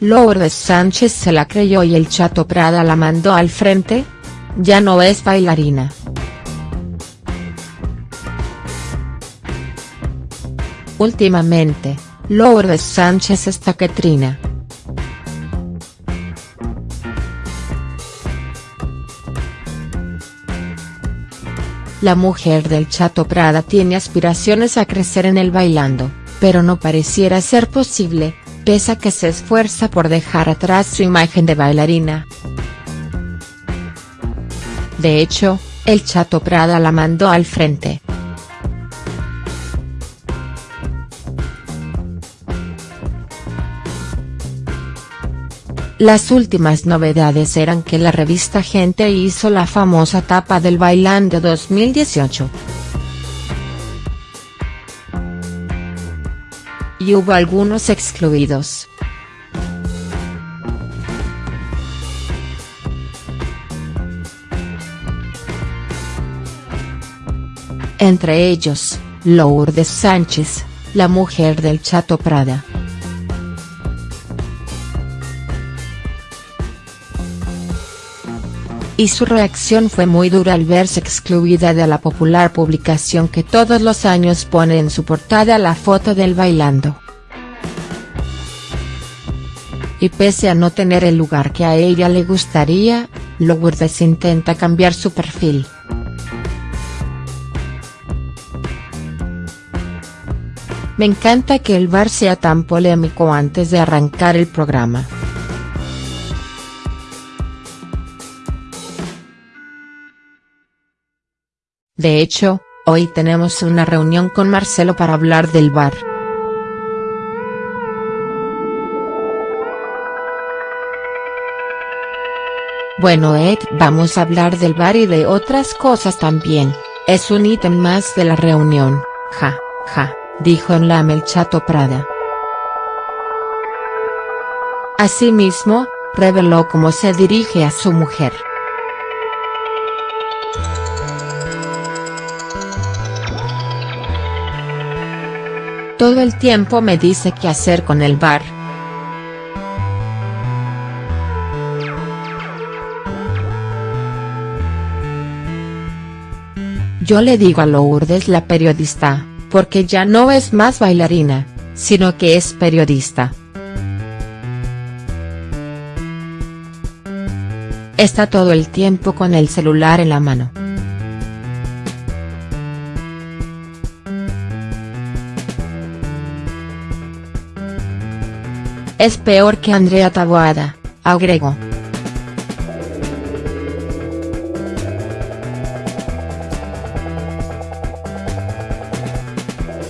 Lourdes Sánchez se la creyó y el Chato Prada la mandó al frente? Ya no es bailarina. Últimamente, Lourdes Sánchez está que. La mujer del Chato Prada tiene aspiraciones a crecer en el bailando, pero no pareciera ser posible, pese a que se esfuerza por dejar atrás su imagen de bailarina. De hecho, el Chato Prada la mandó al frente. Las últimas novedades eran que la revista Gente hizo la famosa tapa del Bailando 2018. Y hubo algunos excluidos. Entre ellos, Lourdes Sánchez, la mujer del Chato Prada. Y su reacción fue muy dura al verse excluida de la popular publicación que todos los años pone en su portada la foto del bailando. Y pese a no tener el lugar que a ella le gustaría, Lourdes intenta cambiar su perfil. Me encanta que el bar sea tan polémico antes de arrancar el programa. De hecho, hoy tenemos una reunión con Marcelo para hablar del bar. Bueno Ed vamos a hablar del bar y de otras cosas también, es un ítem más de la reunión, ja, ja, dijo en la el Chato Prada. Asimismo, reveló cómo se dirige a su mujer. Todo el tiempo me dice qué hacer con el bar. Yo le digo a Lourdes la periodista, porque ya no es más bailarina, sino que es periodista. Está todo el tiempo con el celular en la mano. Es peor que Andrea Taboada, agregó.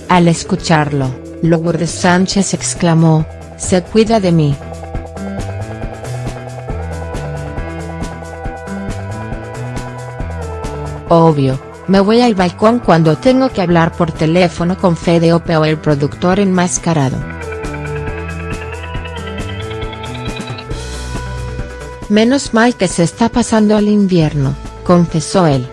Al escucharlo, Lourdes Sánchez exclamó, se cuida de mí. Obvio, me voy al balcón cuando tengo que hablar por teléfono con Fede Ope el productor enmascarado. Menos mal que se está pasando al invierno, confesó él.